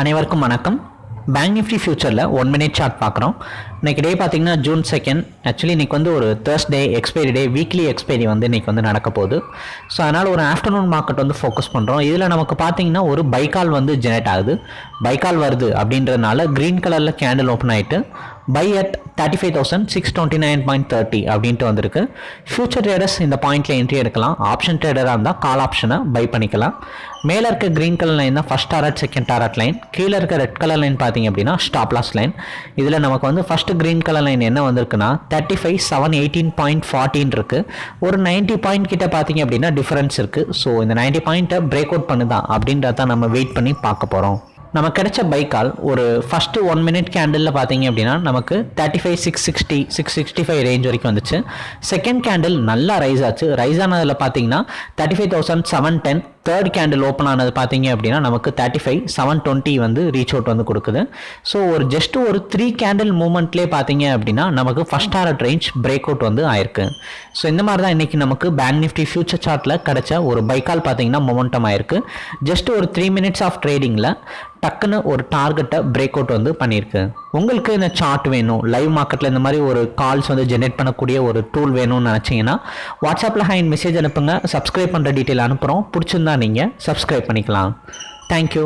அனைவருக்கும் வணக்கம். Bank Nifty ஃபியூச்சரில் ஒன் மினிட் சார்ட் பார்க்குறோம். இன்றைக்கி டே பார்த்திங்கன்னா ஜூன் செகண்ட் ஆக்சுவலி இன்னைக்கு வந்து ஒரு Thursday expiry day weekly expiry வந்து இன்னைக்கு வந்து நடக்க போகுது. ஸோ அதனால் ஒரு ஆஃப்டர்நூன் மார்க்கெட் வந்து ஃபோக்கஸ் பண்ணுறோம் இதில் நமக்கு பார்த்தீங்கன்னா ஒரு பைக்கால் வந்து ஜெனரேட் ஆகுது. பைக்கால் வருது அப்படின்றதுனால க்ரீன் கலரில் கேண்டில் ஓப்பன் ஆகிட்டு by at thirty five thousand six twenty nine point thirty அப்படின்ட்டு வந்திருக்கு. ஃபியூச்சர் ட்ரேடர்ஸ் இந்த பாயிண்ட்ல என்ட்ரி எடுக்கலாம். ஆப்ஷன் ட்ரேடராக இருந்தால் கால் ஆப்ஷனை பை பண்ணிக்கலாம். மேலே இருக்க க்ரீன் கலர் லைன் தான் first target second target line கீழே இருக்க ரெட் கலர் லைன் பார்த்தீங்க அப்படின்னா ஸ்டாப் லாஸ் லைன் இதில் நமக்கு வந்து ஃபஸ்ட்டு க்ரீன் கலர் லைன் என்ன வந்திருக்குன்னா thirty five seven eighteen point fourteen இருக்குது ஒரு நைன்ட்டி பாயிண்ட் கிட்ட பார்த்தீங்க அப்படின்னா டிஃபரன்ஸ் இருக்குது ஸோ இந்த நைன்ட்டி பாயிண்ட்டை பிரேக் அவுட் பண்ணுதா அப்படின்றத நம்ம வெயிட் பண்ணி பார்க்க போகிறோம் நம்ம கிடைச்ச பைக்கால் ஒரு ஃபஸ்ட்டு ஒன் மினிட் கேண்டிலில் பார்த்தீங்க அப்படின்னா நமக்கு thirty five six sixty six sixty five range வரைக்கும் வந்துச்சு. செகண்ட் கேண்டில் நல்லா ரைஸ் ஆச்சு. ரைஸ் ஆனதில் பார்த்தீங்கன்னா thirty five thousand seven ten third candle open ஆனது பார்த்தீங்க அப்படின்னா நமக்கு தேர்ட்டி ஃபைவ் செவன் டுவெண்ட்டி வந்து ரீச் அவுட் வந்து கொடுக்குது. ஸோ ஒரு ஜஸ்ட் ஒரு த்ரீ கேண்டில் மூமெண்ட்லேயே பார்த்தீங்க அப்படின்னா நமக்கு first target range break out வந்து ஆயிருக்கு. ஸோ இந்த மாதிரி தான் இன்றைக்கி நமக்கு பேங்க் நிஃப்டி ஃபியூச்சர் சார்ட்டில் கிடச்ச ஒரு பைக்கால் பார்த்தீங்கன்னா மொமெண்டம் ஆயிருக்கு. ஜஸ்ட் ஒரு த்ரீ மினிட்ஸ் ஆஃப் ட்ரேடிங்கில் டக்குன்னு ஒரு டார்கெட்டை பிரேக் அவுட் வந்து பண்ணியிருக்கு. உங்களுக்கு இந்த சார்ட் வேணும். லைவ் மார்க்கெட்டில் இந்த மாதிரி ஒரு கால்ஸ் வந்து ஜென்ரேட் பண்ணக்கூடிய ஒரு டூல் வேணும்னு நினச்சிங்கன்னா வாட்ஸ்அப்பில் ஹைன் மெசேஜ் அனுப்புங்க. சப்ஸ்கிரைப் பண்ணுற டீட்டெயில் அனுப்புகிறோம் பிடிச்சிருந்தா நீங்கள் சப்ஸ்கிரைப் பண்ணிக்கலாம். தேங்க்யூ